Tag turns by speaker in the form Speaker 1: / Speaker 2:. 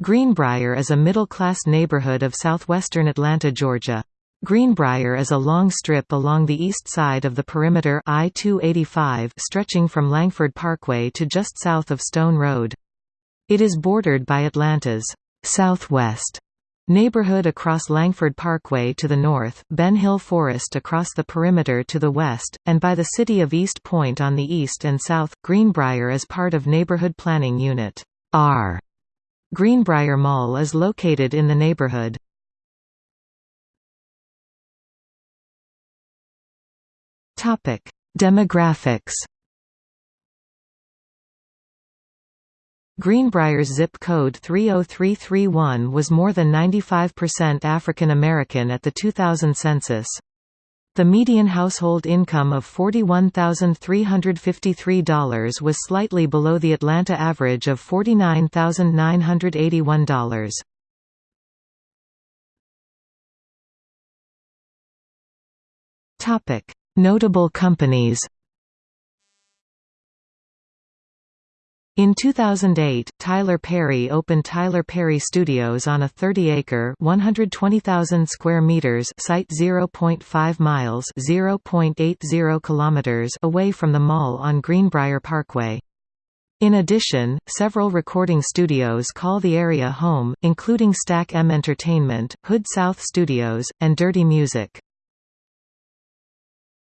Speaker 1: Greenbriar is a middle-class neighborhood of southwestern Atlanta, Georgia. Greenbriar is a long strip along the east side of the perimeter I-285 stretching from Langford Parkway to just south of Stone Road. It is bordered by Atlanta's southwest neighborhood across Langford Parkway to the north, Ben Hill Forest across the perimeter to the west, and by the city of East Point on the east and south. Greenbriar is part of Neighborhood Planning Unit R Greenbriar Mall is located in the neighborhood. Topic: Demographics Greenbriar's zip code 30331 was more than 95% African American at the 2000 census. The median household income of $41,353 was slightly below the Atlanta average of $49,981. Topic: Notable companies. In 2008, Tyler Perry opened Tyler Perry Studios on a 30-acre (120,000 square meters) site 0.5 miles (0.80 kilometers) away from the mall on Greenbriar Parkway. In addition, several recording studios call the area home, including Stack M Entertainment, Hood South Studios, and Dirty Music.